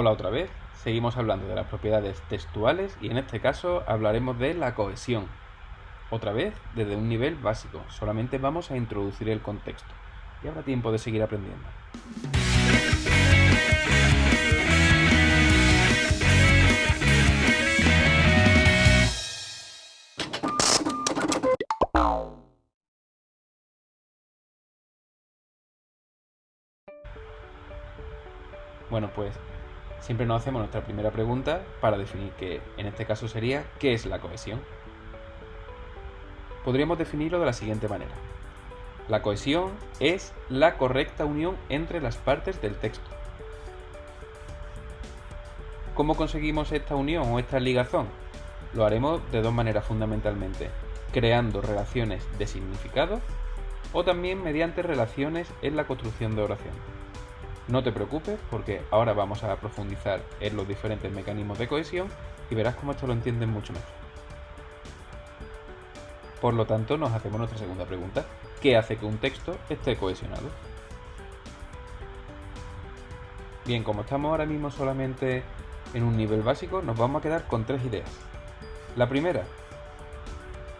Hola otra vez, seguimos hablando de las propiedades textuales y en este caso hablaremos de la cohesión. Otra vez desde un nivel básico, solamente vamos a introducir el contexto y habrá tiempo de seguir aprendiendo. Bueno, pues siempre nos hacemos nuestra primera pregunta para definir que en este caso sería ¿qué es la cohesión? Podríamos definirlo de la siguiente manera. La cohesión es la correcta unión entre las partes del texto. ¿Cómo conseguimos esta unión o esta ligazón? Lo haremos de dos maneras fundamentalmente, creando relaciones de significado o también mediante relaciones en la construcción de oración. No te preocupes porque ahora vamos a profundizar en los diferentes mecanismos de cohesión y verás cómo esto lo entiendes mucho mejor. Por lo tanto, nos hacemos nuestra segunda pregunta. ¿Qué hace que un texto esté cohesionado? Bien, como estamos ahora mismo solamente en un nivel básico, nos vamos a quedar con tres ideas. La primera,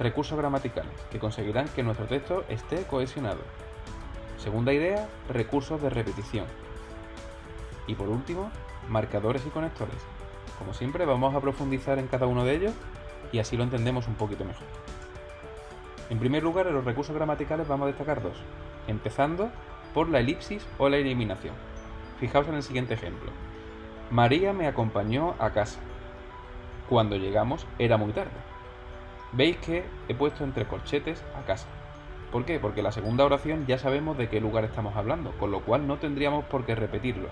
recursos gramaticales, que conseguirán que nuestro texto esté cohesionado. Segunda idea, recursos de repetición, y por último, marcadores y conectores. Como siempre, vamos a profundizar en cada uno de ellos y así lo entendemos un poquito mejor. En primer lugar, en los recursos gramaticales vamos a destacar dos, empezando por la elipsis o la eliminación. Fijaos en el siguiente ejemplo. María me acompañó a casa. Cuando llegamos era muy tarde. Veis que he puesto entre corchetes a casa. ¿Por qué? Porque la segunda oración ya sabemos de qué lugar estamos hablando, con lo cual no tendríamos por qué repetirlo.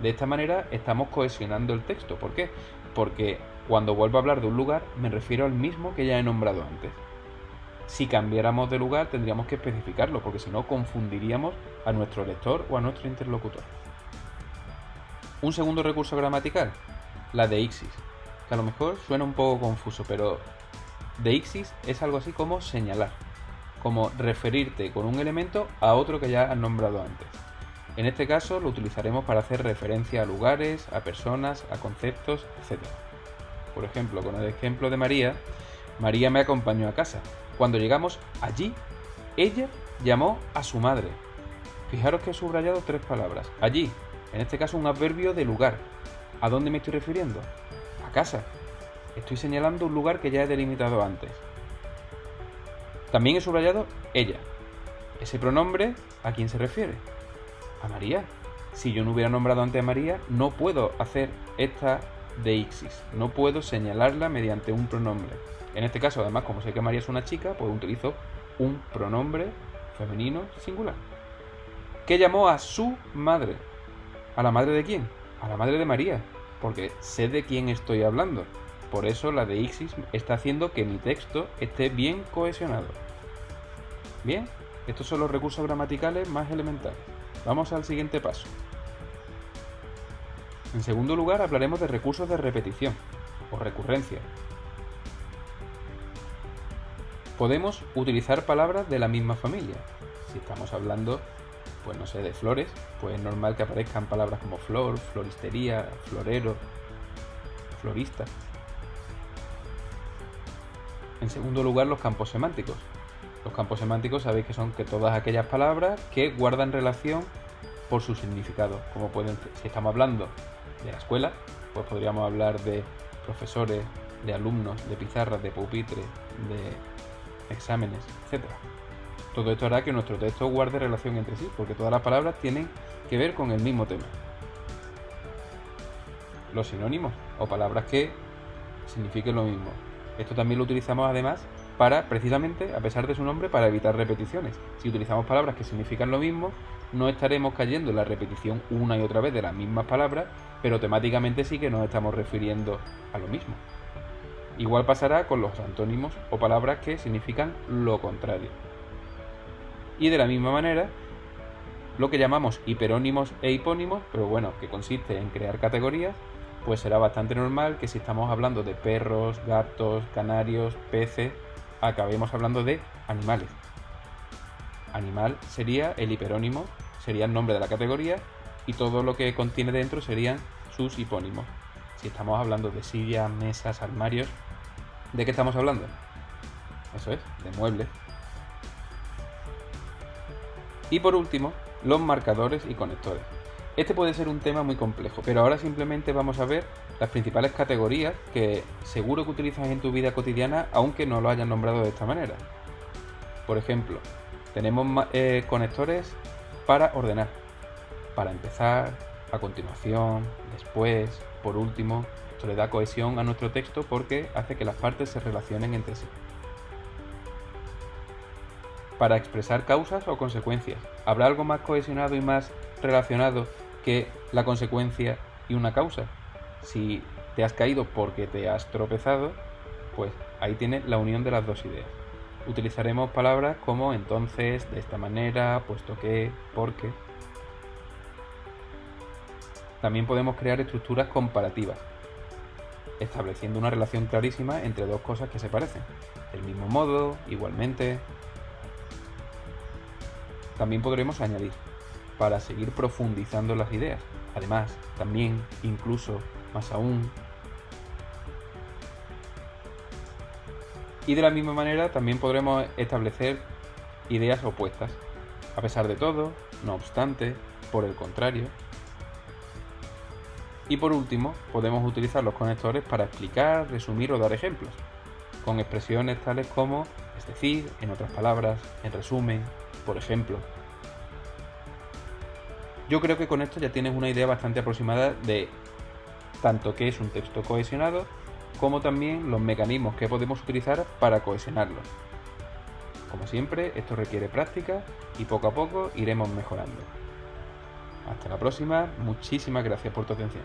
De esta manera estamos cohesionando el texto. ¿Por qué? Porque cuando vuelvo a hablar de un lugar me refiero al mismo que ya he nombrado antes. Si cambiáramos de lugar tendríamos que especificarlo, porque si no confundiríamos a nuestro lector o a nuestro interlocutor. Un segundo recurso gramatical, la deixis, que a lo mejor suena un poco confuso, pero deixis es algo así como señalar, como referirte con un elemento a otro que ya has nombrado antes. En este caso lo utilizaremos para hacer referencia a lugares, a personas, a conceptos, etc. Por ejemplo, con el ejemplo de María, María me acompañó a casa. Cuando llegamos allí, ella llamó a su madre. Fijaros que he subrayado tres palabras. Allí, en este caso un adverbio de lugar. ¿A dónde me estoy refiriendo? A casa. Estoy señalando un lugar que ya he delimitado antes. También he subrayado ella. Ese pronombre, ¿a quién se refiere? A María. Si yo no hubiera nombrado antes a María, no puedo hacer esta deixis, no puedo señalarla mediante un pronombre. En este caso, además, como sé que María es una chica, pues utilizo un pronombre femenino singular. ¿Qué llamó a su madre? ¿A la madre de quién? A la madre de María, porque sé de quién estoy hablando. Por eso la deixis está haciendo que mi texto esté bien cohesionado. Bien, estos son los recursos gramaticales más elementales. Vamos al siguiente paso. En segundo lugar hablaremos de recursos de repetición o recurrencia. Podemos utilizar palabras de la misma familia. Si estamos hablando, pues no sé, de flores, pues es normal que aparezcan palabras como flor, floristería, florero, florista. En segundo lugar, los campos semánticos. Los campos semánticos sabéis que son que todas aquellas palabras que guardan relación por su significado. Como pueden, si estamos hablando de la escuela, pues podríamos hablar de profesores, de alumnos, de pizarras, de pupitre, de exámenes, etc. Todo esto hará que nuestro texto guarde relación entre sí, porque todas las palabras tienen que ver con el mismo tema. Los sinónimos o palabras que signifiquen lo mismo. Esto también lo utilizamos además para, precisamente, a pesar de su nombre, para evitar repeticiones. Si utilizamos palabras que significan lo mismo, no estaremos cayendo en la repetición una y otra vez de las mismas palabras, pero temáticamente sí que nos estamos refiriendo a lo mismo. Igual pasará con los antónimos o palabras que significan lo contrario. Y de la misma manera, lo que llamamos hiperónimos e hipónimos, pero bueno, que consiste en crear categorías, pues será bastante normal que si estamos hablando de perros, gatos, canarios, peces, acabemos hablando de animales. Animal sería el hiperónimo, sería el nombre de la categoría y todo lo que contiene dentro serían sus hipónimos. Si estamos hablando de sillas, mesas, armarios, ¿de qué estamos hablando? Eso es, de muebles. Y por último, los marcadores y conectores. Este puede ser un tema muy complejo, pero ahora simplemente vamos a ver las principales categorías que seguro que utilizas en tu vida cotidiana, aunque no lo hayan nombrado de esta manera. Por ejemplo, tenemos eh, conectores para ordenar, para empezar, a continuación, después, por último. Esto le da cohesión a nuestro texto porque hace que las partes se relacionen entre sí. Para expresar causas o consecuencias. ¿Habrá algo más cohesionado y más relacionado que la consecuencia y una causa? Si te has caído porque te has tropezado, pues ahí tienes la unión de las dos ideas. Utilizaremos palabras como entonces, de esta manera, puesto que, porque. También podemos crear estructuras comparativas, estableciendo una relación clarísima entre dos cosas que se parecen. Del mismo modo, igualmente. También podremos añadir, para seguir profundizando las ideas. Además, también, incluso, más aún. Y de la misma manera también podremos establecer ideas opuestas. A pesar de todo, no obstante, por el contrario. Y por último, podemos utilizar los conectores para explicar, resumir o dar ejemplos, con expresiones tales como es decir, en otras palabras, en resumen, por ejemplo. Yo creo que con esto ya tienes una idea bastante aproximada de tanto que es un texto cohesionado como también los mecanismos que podemos utilizar para cohesionarlo. Como siempre, esto requiere práctica y poco a poco iremos mejorando. Hasta la próxima, muchísimas gracias por tu atención.